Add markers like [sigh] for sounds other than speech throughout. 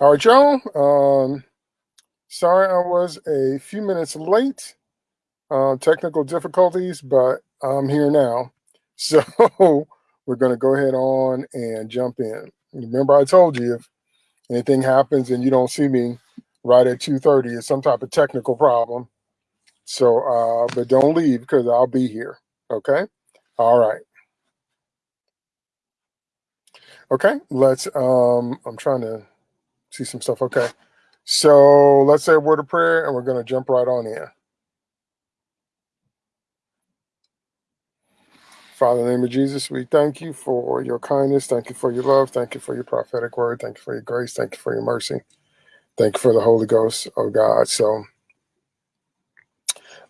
All right, y'all. Um, sorry I was a few minutes late. Uh, technical difficulties, but I'm here now. [laughs] So we're going to go ahead on and jump in. Remember, I told you if anything happens and you don't see me right at 2.30, it's some type of technical problem. So, uh, but don't leave because I'll be here. Okay. All right. Okay. Let's, um, I'm trying to see some stuff. Okay. So let's say a word of prayer and we're going to jump right on in. Father, in the name of Jesus, we thank you for your kindness. Thank you for your love. Thank you for your prophetic word. Thank you for your grace. Thank you for your mercy. Thank you for the Holy Ghost, oh God. So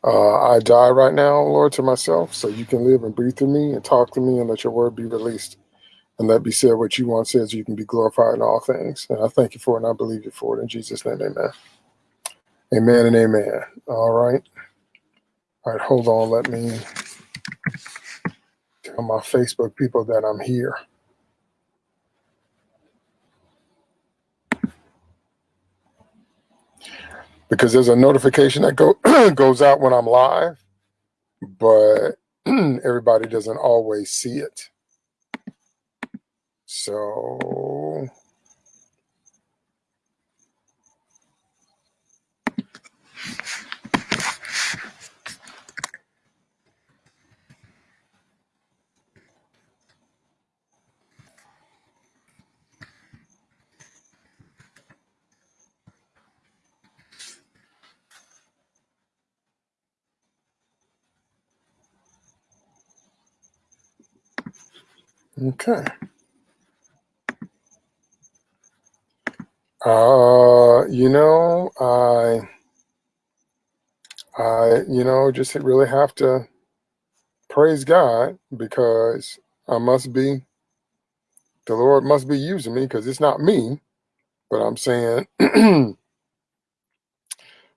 uh, I die right now, Lord, to myself, so you can live and breathe through me and talk to me and let your word be released. And let be said what you want says, you can be glorified in all things. And I thank you for it and I believe you for it. In Jesus' name, amen. Amen and amen. All right. All right, hold on. Let me tell my Facebook people that I'm here. Because there's a notification that go [clears throat] goes out when I'm live, but [clears throat] everybody doesn't always see it. So Okay. Uh, you know, I, I, you know, just really have to praise God because I must be, the Lord must be using me because it's not me, but I'm saying [clears throat] when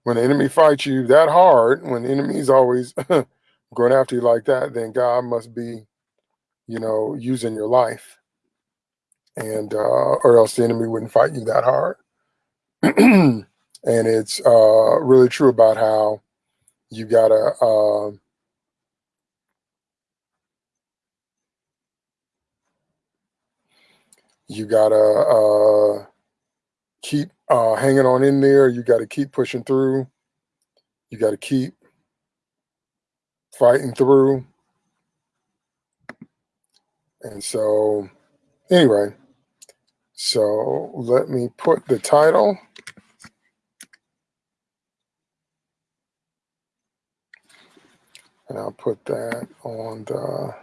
the enemy fights you that hard, when the enemy's always [laughs] going after you like that, then God must be, you know, using your life and, uh, or else the enemy wouldn't fight you that hard. [clears throat] and it's uh, really true about how you gotta uh, you gotta uh, keep uh, hanging on in there. You got to keep pushing through. You got to keep fighting through. And so, anyway, so let me put the title. And I'll put that on the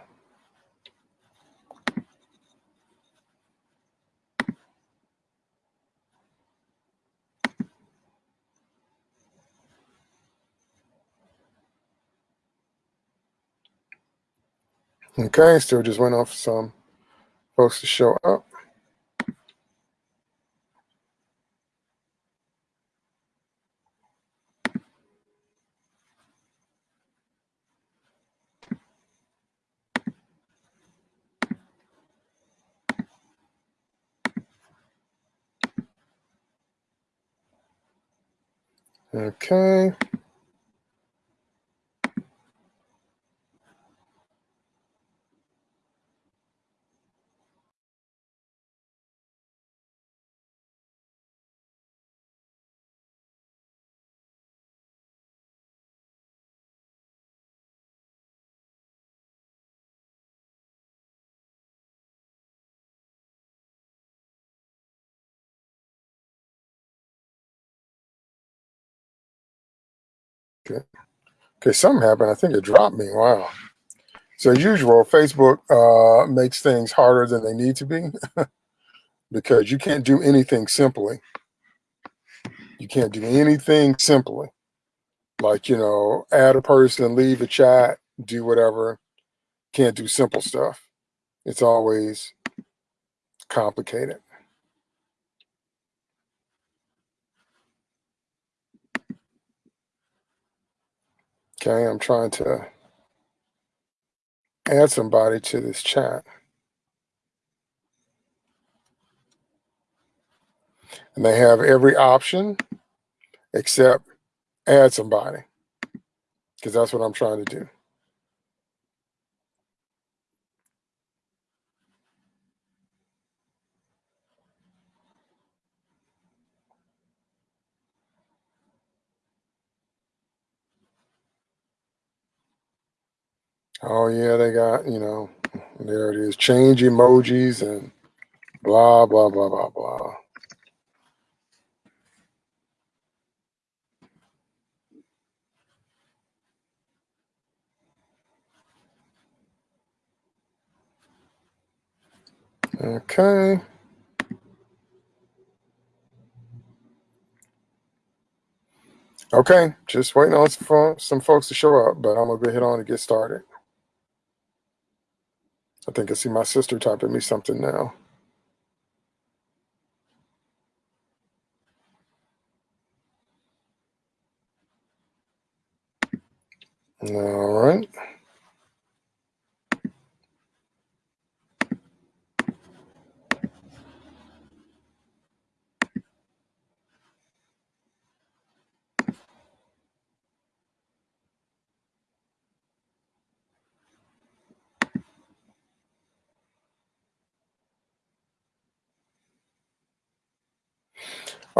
Okay, still just went off some folks to show up. Okay. Okay. Okay, something happened. I think it dropped me. Wow. So as usual, Facebook uh, makes things harder than they need to be [laughs] because you can't do anything simply. You can't do anything simply. Like, you know, add a person, leave a chat, do whatever. Can't do simple stuff. It's always complicated. Okay, I'm trying to add somebody to this chat. And they have every option except add somebody because that's what I'm trying to do. Oh yeah, they got, you know, there it is, change emojis and blah, blah, blah, blah, blah. Okay. Okay, just waiting on for some folks to show up, but I'm gonna go ahead on and get started. I think I see my sister typing me something now. All right.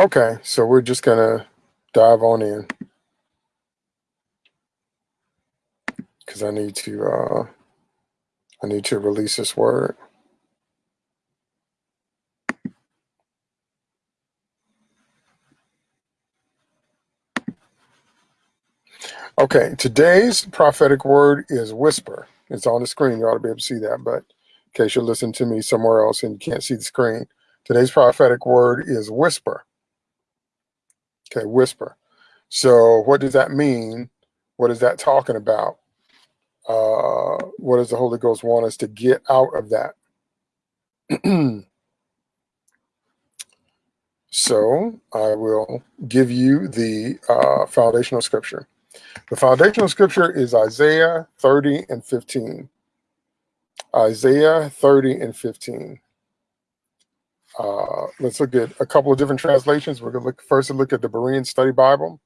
Okay, so we're just gonna dive on in because I need to uh, I need to release this word. Okay, today's prophetic word is whisper. It's on the screen. You ought to be able to see that, but in case you're listening to me somewhere else and you can't see the screen, today's prophetic word is whisper. Okay, whisper. So what does that mean? What is that talking about? Uh, what does the Holy Ghost want us to get out of that? [clears throat] so I will give you the uh, foundational scripture. The foundational scripture is Isaiah 30 and 15. Isaiah 30 and 15. Uh, let's look at a couple of different translations. We're going to look first and look at the Berean Study Bible.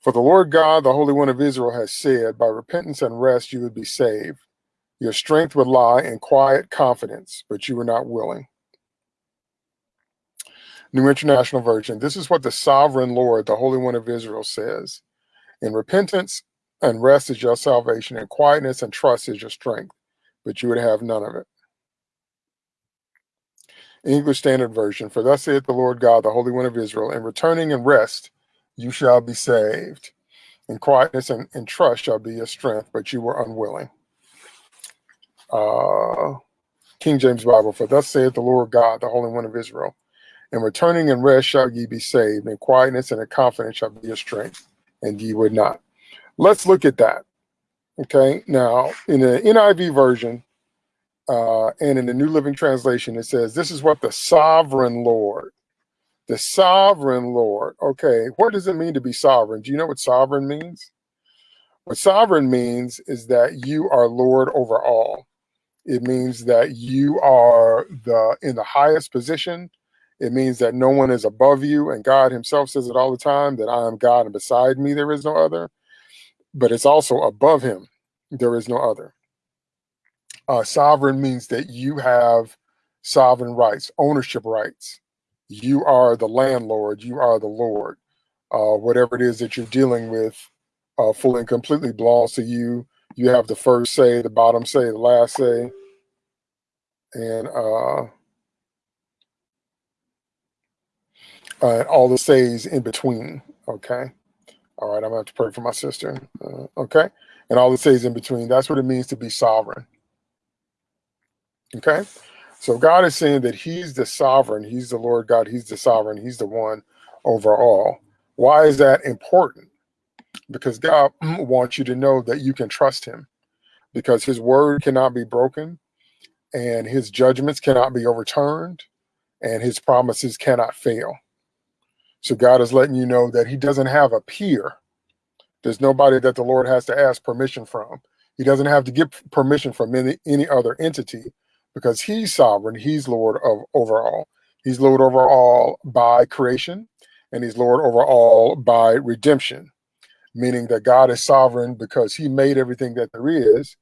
For the Lord God, the Holy One of Israel, has said, By repentance and rest you would be saved. Your strength would lie in quiet confidence, but you were not willing. New International Version. This is what the sovereign Lord, the Holy One of Israel, says. In repentance and rest is your salvation, and quietness and trust is your strength, but you would have none of it. English Standard Version, for thus saith the Lord God, the Holy One of Israel, in returning and rest you shall be saved. In quietness and, and trust shall be your strength, but you were unwilling. Uh, King James Bible, for thus saith the Lord God, the Holy One of Israel, in returning and rest shall ye be saved, in quietness and in confidence shall be your strength, and ye would not. Let's look at that. Okay, now in the NIV version, uh, and in the New Living Translation, it says, This is what the sovereign Lord, the sovereign Lord. Okay, what does it mean to be sovereign? Do you know what sovereign means? What sovereign means is that you are Lord over all. It means that you are the in the highest position. It means that no one is above you. And God himself says it all the time that I am God and beside me there is no other. But it's also above him, there is no other. Uh, sovereign means that you have sovereign rights, ownership rights. You are the landlord, you are the Lord. Uh, whatever it is that you're dealing with uh, fully and completely belongs to you. You have the first say, the bottom say, the last say. And uh, uh, all the says in between. Okay. All right. I'm going to have to pray for my sister. Uh, okay. And all the says in between. That's what it means to be sovereign. Okay. So God is saying that he's the sovereign. He's the Lord God. He's the sovereign. He's the one over all. Why is that important? Because God [clears throat] wants you to know that you can trust him because his word cannot be broken and his judgments cannot be overturned and his promises cannot fail. So God is letting you know that he doesn't have a peer. There's nobody that the Lord has to ask permission from. He doesn't have to get permission from any, any other entity because he's sovereign, he's Lord of over all. He's Lord over all by creation, and he's Lord over all by redemption, meaning that God is sovereign because he made everything that there is,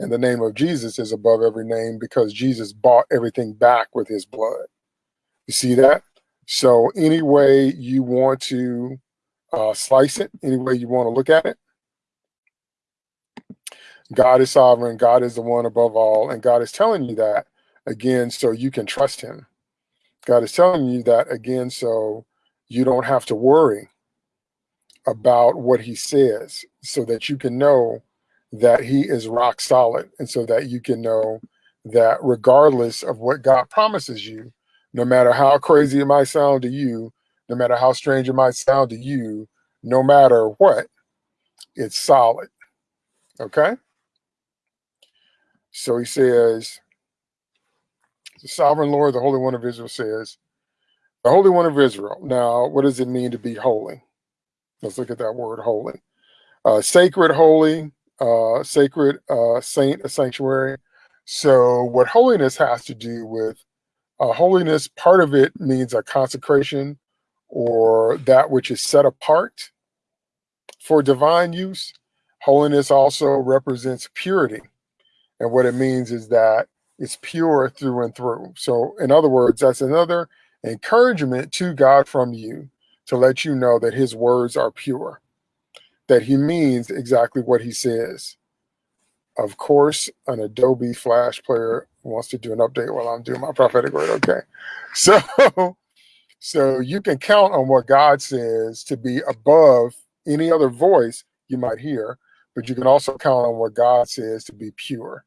and the name of Jesus is above every name because Jesus bought everything back with his blood. You see that? So any way you want to uh, slice it, any way you want to look at it, God is sovereign, God is the one above all, and God is telling you that again so you can trust him. God is telling you that again so you don't have to worry about what he says so that you can know that he is rock solid and so that you can know that regardless of what God promises you, no matter how crazy it might sound to you, no matter how strange it might sound to you, no matter what, it's solid. Okay? So he says, the sovereign Lord, the Holy One of Israel says, the Holy One of Israel. Now, what does it mean to be holy? Let's look at that word holy. Uh, sacred, holy, uh, sacred, uh, saint, a sanctuary. So what holiness has to do with uh, holiness, part of it means a consecration or that which is set apart for divine use. Holiness also represents purity. And what it means is that it's pure through and through. So in other words, that's another encouragement to God from you to let you know that his words are pure, that he means exactly what he says. Of course, an Adobe Flash player wants to do an update while I'm doing my prophetic word. Okay. So, [laughs] so you can count on what God says to be above any other voice you might hear, but you can also count on what God says to be pure.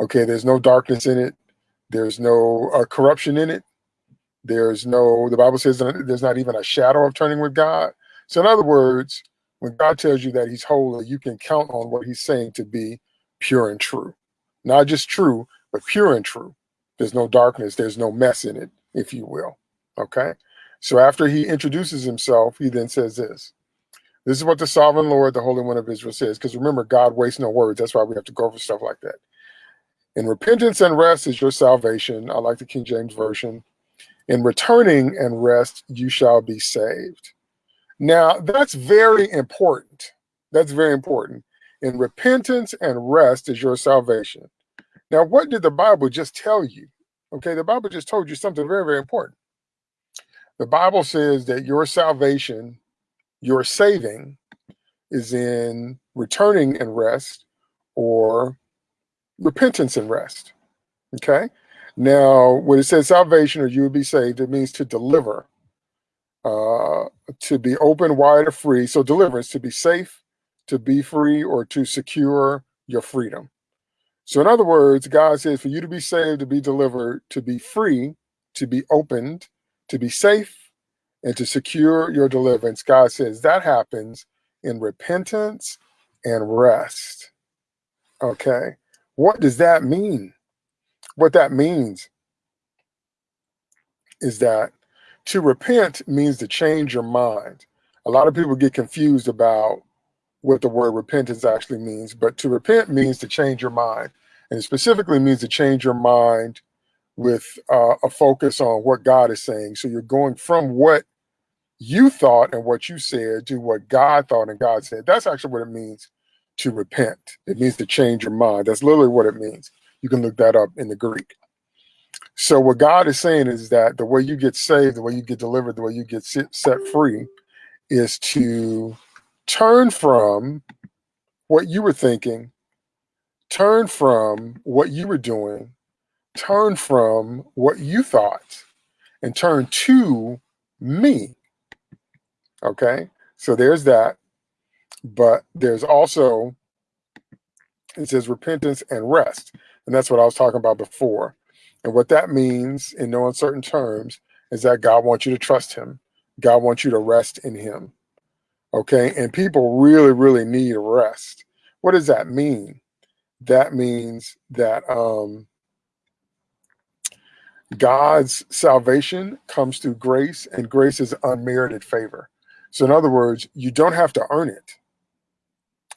Okay. There's no darkness in it. There's no uh, corruption in it. There's no, the Bible says there's not even a shadow of turning with God. So in other words, when God tells you that he's holy, you can count on what he's saying to be pure and true. Not just true, but pure and true. There's no darkness, there's no mess in it, if you will. Okay. So after he introduces himself, he then says this. This is what the sovereign Lord, the Holy One of Israel says. Because remember, God wastes no words. That's why we have to go over stuff like that. In repentance and rest is your salvation. I like the King James Version. In returning and rest, you shall be saved. Now, that's very important. That's very important. In repentance and rest is your salvation. Now, what did the Bible just tell you? Okay, the Bible just told you something very, very important. The Bible says that your salvation, your saving, is in returning and rest or repentance and rest. Okay. Now, when it says salvation or you will be saved, it means to deliver, uh, to be open, wide, or free. So deliverance, to be safe, to be free, or to secure your freedom. So in other words, God says for you to be saved, to be delivered, to be free, to be opened, to be safe, and to secure your deliverance, God says that happens in repentance and rest. Okay. What does that mean? What that means is that to repent means to change your mind. A lot of people get confused about what the word repentance actually means, but to repent means to change your mind. And it specifically means to change your mind with uh, a focus on what God is saying. So you're going from what you thought and what you said to what God thought and God said. That's actually what it means to repent. It means to change your mind. That's literally what it means. You can look that up in the Greek. So what God is saying is that the way you get saved, the way you get delivered, the way you get set free is to turn from what you were thinking, turn from what you were doing, turn from what you thought, and turn to me. Okay, so there's that. But there's also, it says repentance and rest. And that's what I was talking about before. And what that means in no uncertain terms is that God wants you to trust him. God wants you to rest in him. Okay. And people really, really need rest. What does that mean? That means that um, God's salvation comes through grace, and grace is unmerited favor. So, in other words, you don't have to earn it.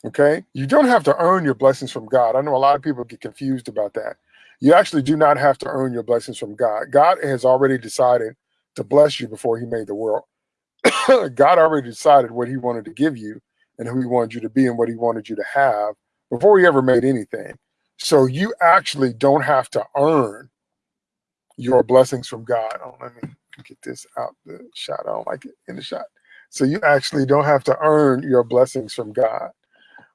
Okay. You don't have to earn your blessings from God. I know a lot of people get confused about that. You actually do not have to earn your blessings from God. God has already decided to bless you before he made the world. [coughs] God already decided what he wanted to give you and who he wanted you to be and what he wanted you to have before he ever made anything. So you actually don't have to earn your blessings from God. Oh, let me get this out the shot. I don't like it in the shot. So you actually don't have to earn your blessings from God.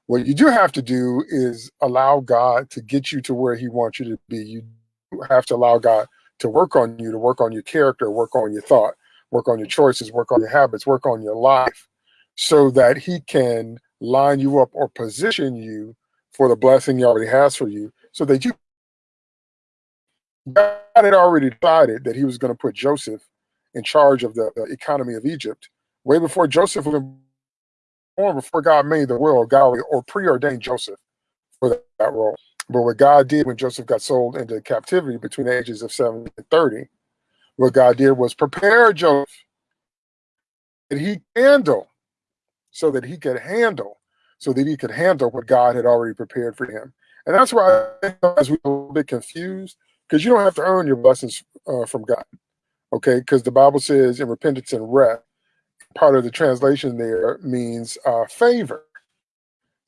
What you do have to do is allow God to get you to where he wants you to be. You have to allow God to work on you, to work on your character, work on your thought, work on your choices, work on your habits, work on your life so that he can line you up or position you for the blessing he already has for you so that you God had already decided that he was going to put Joseph in charge of the, economy of Egypt way before Joseph was born, before God made the world, God or preordained Joseph for that, role. But what God did when Joseph got sold into captivity between the ages of 7 and 30, what God did was prepare Joseph that he handle so that he could handle, so that he could handle what God had already prepared for him. And that's why I we're a little bit confused because you don't have to earn your blessings uh, from God. Okay, because the Bible says in repentance and rest, part of the translation there means uh, favor.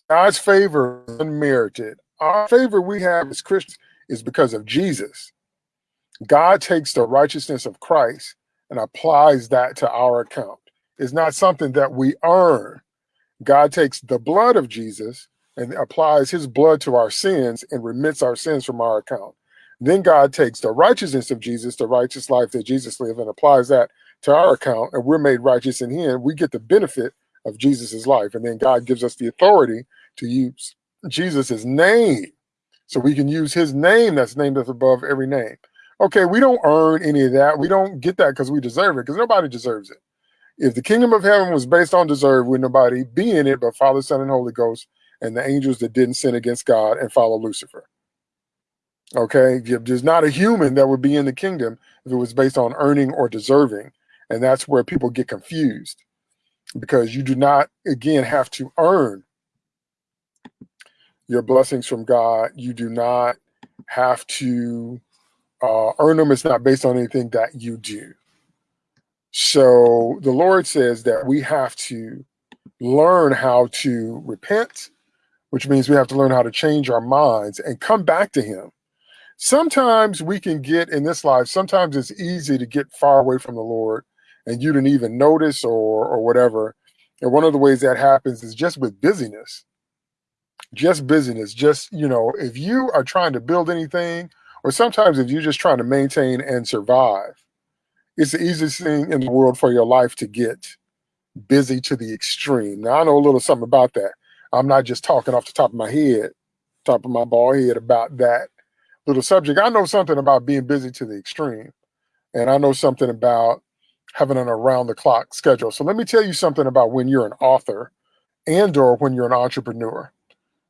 God's favor is unmerited. Our favor we have as Christians is because of Jesus. God takes the righteousness of Christ and applies that to our account. It's not something that we earn. God takes the blood of Jesus and applies his blood to our sins and remits our sins from our account. Then God takes the righteousness of Jesus, the righteous life that Jesus lived, and applies that to our account, and we're made righteous in him. We get the benefit of Jesus's life. And then God gives us the authority to use Jesus's name. So we can use his name that's named us above every name. Okay, we don't earn any of that. We don't get that because we deserve it, because nobody deserves it. If the kingdom of heaven was based on deserve, would nobody be in it but Father, Son, and Holy Ghost, and the angels that didn't sin against God and follow Lucifer. Okay, there's not a human that would be in the kingdom if it was based on earning or deserving. And that's where people get confused because you do not, again, have to earn your blessings from God. You do not have to uh, earn them. It's not based on anything that you do. So the Lord says that we have to learn how to repent, which means we have to learn how to change our minds and come back to Him. Sometimes we can get in this life, sometimes it's easy to get far away from the Lord and you didn't even notice or or whatever. And one of the ways that happens is just with busyness. Just busyness. Just, you know, if you are trying to build anything, or sometimes if you're just trying to maintain and survive, it's the easiest thing in the world for your life to get busy to the extreme. Now I know a little something about that. I'm not just talking off the top of my head, top of my bald head about that little subject. I know something about being busy to the extreme. And I know something about having an around the clock schedule. So let me tell you something about when you're an author and or when you're an entrepreneur.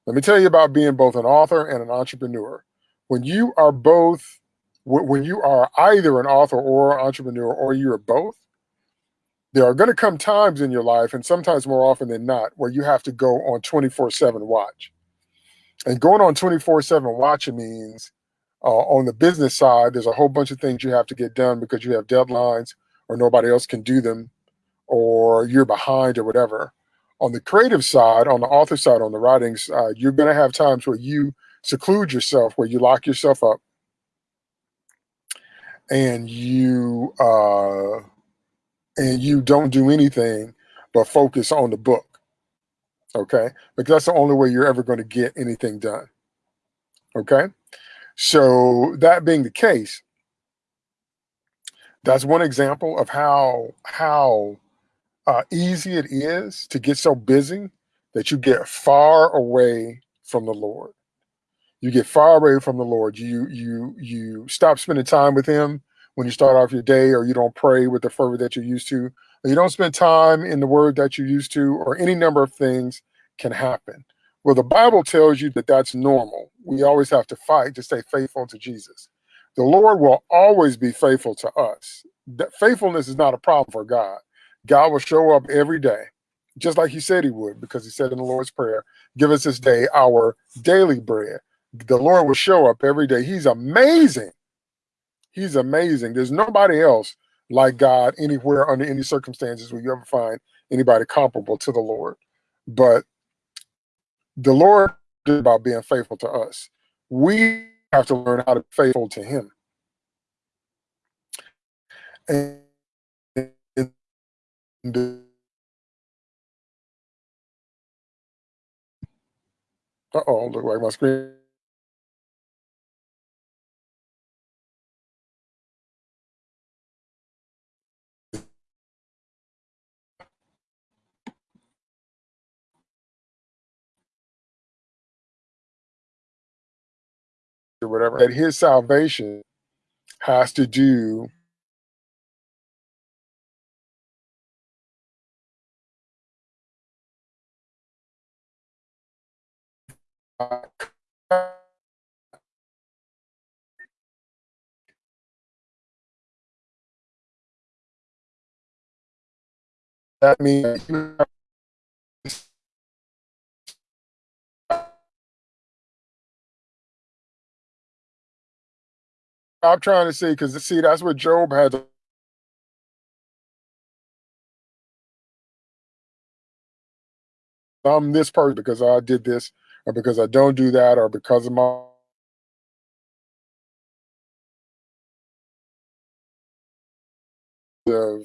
Let me tell you about being both an author and an entrepreneur. When you are both, when you are either an author or an entrepreneur, or you're both, there are going to come times in your life, and sometimes more often than not, where you have to go on 24 7 watch. And going on 24 7 watching means uh, on the business side, there's a whole bunch of things you have to get done because you have deadlines or nobody else can do them or you're behind or whatever. On the creative side, on the author side, on the writing side, you're going to have times where you seclude yourself, where you lock yourself up and you uh, and you don't do anything but focus on the book. Okay, because that's the only way you're ever going to get anything done. Okay, so that being the case, that's one example of how how uh, easy it is to get so busy that you get far away from the Lord. You get far away from the Lord. You you you stop spending time with Him when you start off your day, or you don't pray with the fervor that you're used to, or you don't spend time in the Word that you're used to, or any number of things can happen. Well, the Bible tells you that that's normal. We always have to fight to stay faithful to Jesus the Lord will always be faithful to us. That faithfulness is not a problem for God. God will show up every day, just like he said he would, because he said in the Lord's Prayer, give us this day our daily bread. the Lord will show up every day. He's amazing. He's amazing. There's nobody else like God anywhere under any circumstances will you ever find anybody comparable to the Lord. But the Lord is about being faithful to us. We have to learn how to be faithful to him. And uh-oh, look like my screen or whatever, that his salvation has to do that means I'm trying to say because see that's what Job had. I'm this person because I did this, or because I don't do that, or because of my of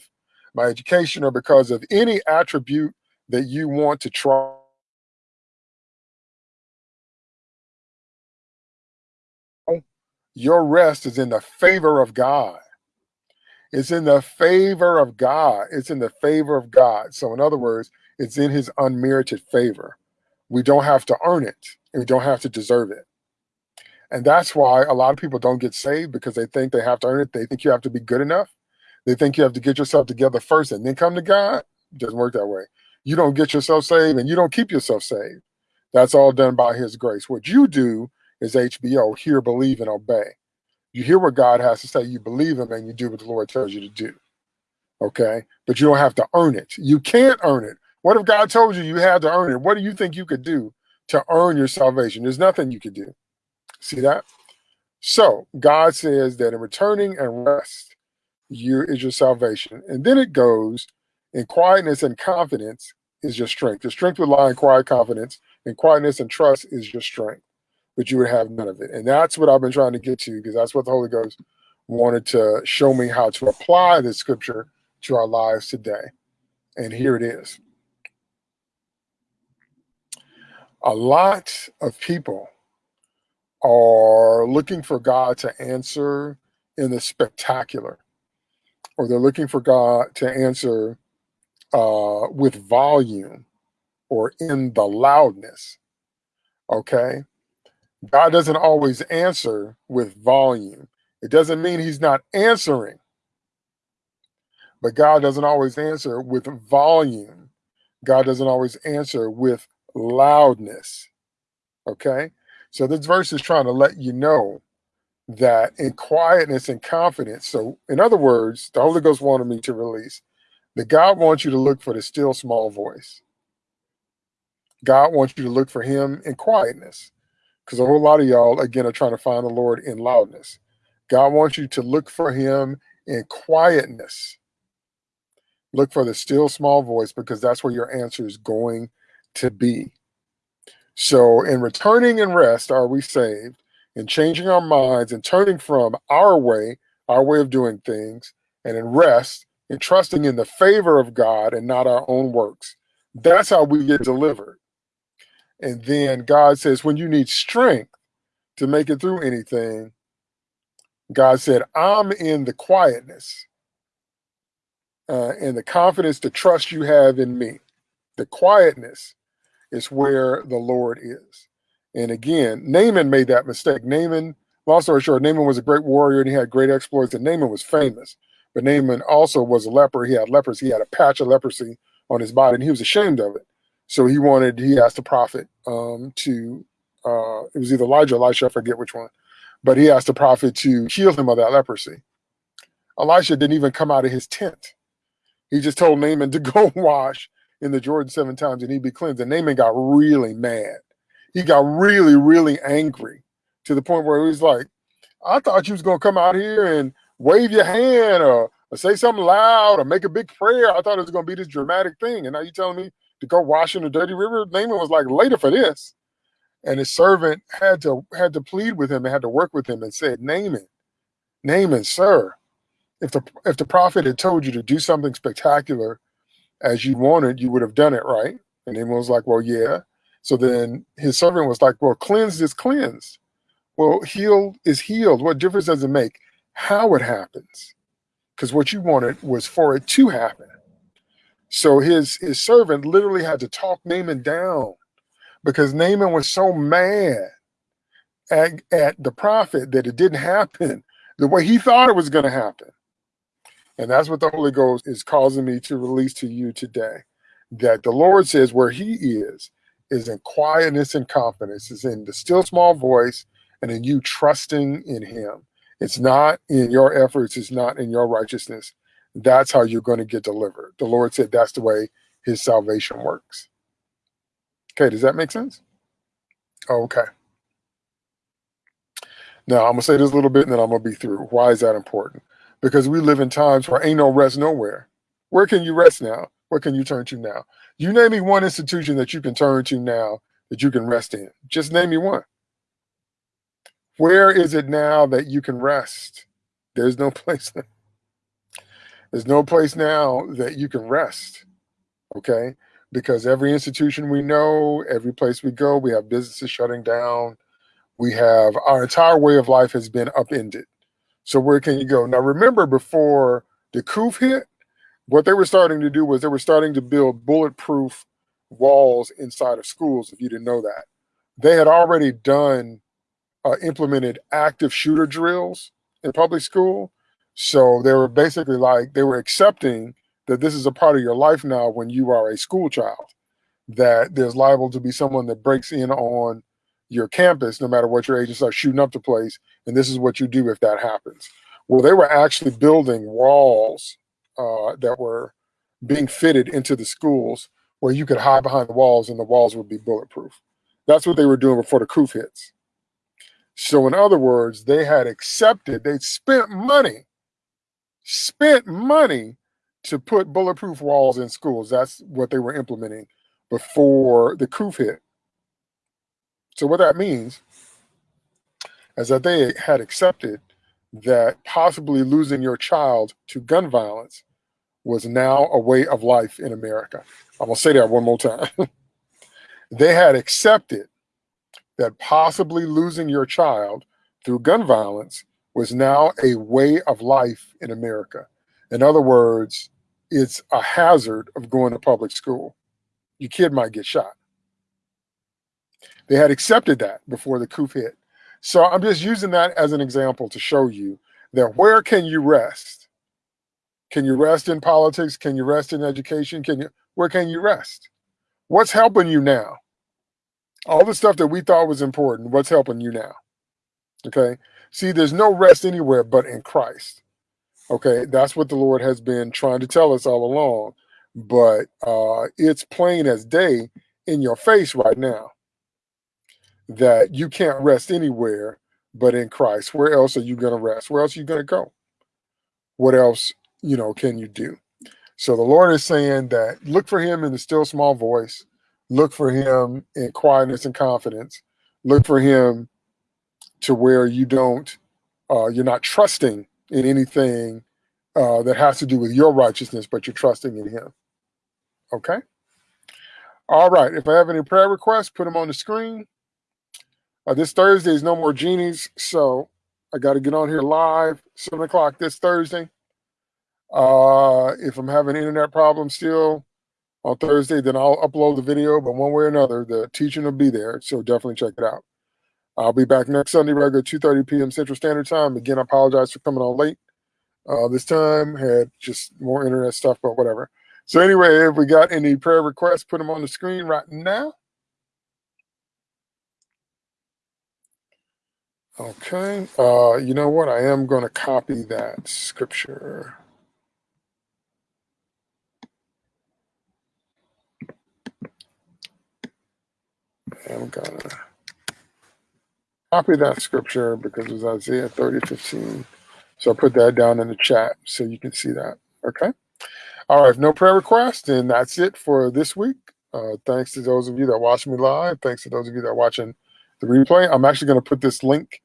my education, or because of any attribute that you want to try. Your rest is in the favor of God. It's in the favor of God. It's in the favor of God. So, in other words, it's in his unmerited favor. We don't have to earn it, and we don't have to deserve it. And that's why a lot of people don't get saved because they think they have to earn it. They think you have to be good enough. They think you have to get yourself together first and then come to God. It doesn't work that way. You don't get yourself saved and you don't keep yourself saved. That's all done by his grace. What you do is HBO, hear, believe, and obey. You hear what God has to say, you believe him, and you do what the Lord tells you to do. Okay? But you don't have to earn it. You can't earn it. What if God told you you had to earn it? What do you think you could do to earn your salvation? There's nothing you could do. See that? So God says that in returning and rest, you is your salvation. And then it goes in quietness and confidence is your strength. Your strength will lie in quiet confidence, and quietness and trust is your strength but you would have none of it. And that's what I've been trying to get to because that's what the Holy Ghost wanted to show me how to apply the scripture to our lives today. And here it is. A lot of people are looking for God to answer in the spectacular, or they're looking for God to answer uh, with volume or in the loudness. Okay. God doesn't always answer with volume. It doesn't mean he's not answering, but God doesn't always answer with volume. God doesn't always answer with loudness. Okay? So this verse is trying to let you know that in quietness and confidence. So, in other words, the Holy Ghost wanted me to release that God wants you to look for the still small voice. God wants you to look for him in quietness because a whole lot of y'all again are trying to find the Lord in loudness. God wants you to look for Him in quietness. Look for the still small voice because that's where your answer is going to be. So, in returning and rest, are we saved? In changing our minds and turning from our way, our way of doing things, and in rest, and trusting in the favor of God and not our own works. That's how we get delivered. And then God says, when you need strength to make it through anything, God said, I'm in the quietness uh, and the confidence, the trust you have in me. The quietness is where the Lord is. And again, Naaman made that mistake. Naaman, long story short, Naaman was a great warrior and he had great exploits, and Naaman was famous. But Naaman also was a leper. He had leprosy. He had a patch of leprosy on his body, and he was ashamed of it. So he wanted, he asked the prophet um, to, uh, it was either Elijah or Elisha, I forget which one, but he asked the prophet to heal him of that leprosy. Elisha didn't even come out of his tent. He just told Naaman to [laughs] go wash in the Jordan seven times and he'd be cleansed. And Naaman got really mad. He got really, really angry to the point where he's like, I thought you was gonna come out here and wave your hand or, or say something loud or make a big prayer. I thought it was gonna be this dramatic thing. And now you telling me to go wash in the dirty river? Naaman was like later for this. And his servant had to had to plead with him and had to work with him and said, Naaman, Naaman, sir, if the if the prophet had told you to do something spectacular as you wanted, you would have done it, right? And Naaman was like, Well, yeah. So then his servant was like, Well, cleansed is cleansed. Well, healed is healed. What difference does it make how it happens? Because what you wanted was for it to happen. So his his servant literally had to talk Naaman down because Naaman was so mad at, at the prophet that it didn't happen the way he thought it was going to happen. And that's what the Holy Ghost is causing me to release to you today. That the Lord says where he is, is in quietness and confidence, is in the still small voice and in you trusting in him. It's not in your efforts, it's not in your righteousness. That's how you're going to get delivered. The Lord said that's the way his salvation works. Okay, does that make sense? Oh, okay. Now, I'm going to say this a little bit and then I'm going to be through. Why is that important? Because we live in times where ain't no rest nowhere. Where can you rest now? What can you turn to now? You name me one institution that you can turn to now that you can rest in. Just name me one. Where is it now that you can rest? There's no [laughs] place. There's no place now that you can rest. Okay because every institution we know, every place we go, we have businesses shutting down. We have our entire way of life has been upended. So where can you go? Now remember before the coup hit, what they were starting to do was they were starting to build bulletproof walls inside of schools, if you didn't know that. They had already done, uh, implemented active shooter drills in public school. So they were basically like, they were accepting that this is a part of your life now when you are a school child, that there's liable to be someone that breaks in on your campus, no matter what your agents are shooting up the place. And this is what you do if that happens. Well, they were actually building walls uh, that were being fitted into the schools where you could hide behind the walls and the walls would be bulletproof. That's what they were doing before the coup hits. So in other words, they had accepted, they'd spent money, spent money to put bulletproof walls in schools. That's what they were implementing before the coup hit. So what that means is that they had accepted that possibly losing your child to gun violence was now a way of life in America. I'm gonna say that one more time. [laughs] they had accepted that possibly losing your child through gun violence was now a way of life in America. In other words, it's a hazard of going to public school. Your kid might get shot. They had accepted that before the coup hit. So I'm just using that as an example to show you that where can you rest? Can you rest in politics? Can you rest in education? Can you where can you rest? What's helping you now? All the stuff that we thought was important, what's helping you now? Okay. See, there's no rest anywhere but in Christ. Okay, that's what the Lord has been trying to tell us all along. But uh, it's plain as day in your face right now that you can't rest anywhere but in Christ. Where else are you going to rest? Where else are you going to go? What else, you know, can you do? So the Lord is saying that look for him in the still small voice, look for him in quietness and confidence, look for him to where you don't, uh, you're not trusting in anything uh, that has to do with your righteousness, but you're trusting in him. Okay? All right. If I have any prayer requests, put them on the screen. Uh, this Thursday is no more genies, so I got to get on here live, 7 o'clock this Thursday. Uh, if I'm having internet problems still on Thursday, then I'll upload the video, but one way or another, the teaching will be there, so definitely check it out. I'll be back next Sunday, regular 2.30 p.m. Central Standard Time. Again, I apologize for coming on late. Uh, this time had just more internet stuff, but whatever. So anyway, if we got any prayer requests, put them on the screen right now. Okay. Uh, you know what? I am going to copy that scripture. I'm gonna copy that scripture because it was Isaiah 30, 15. So I put that down in the chat so you can see that. Okay. All right. No prayer requests, and that's it for this week. Uh, thanks to those of you that watch me live. Thanks to those of you that are watching the replay. I'm actually going to put this link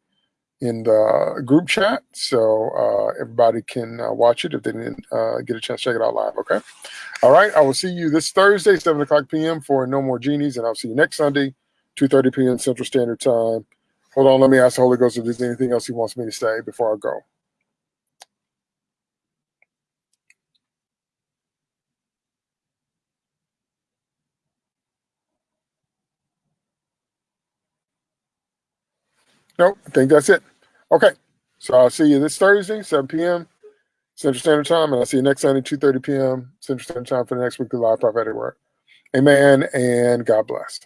in the group chat so uh, everybody can uh, watch it if they didn't uh, get a chance to check it out live. Okay. All right. I will see you this Thursday, 7 o'clock p.m. for No More Genies, and I'll see you next Sunday, 2.30 p.m. Central Standard Time. Hold on. Let me ask the Holy Ghost if there's anything else he wants me to say before I go. Nope, I think that's it. Okay, so I'll see you this Thursday, 7 p.m. Central Standard Time, and I'll see you next Sunday, 2.30 p.m. Central Standard Time for the next weekly live prophetic word. Amen, and God bless.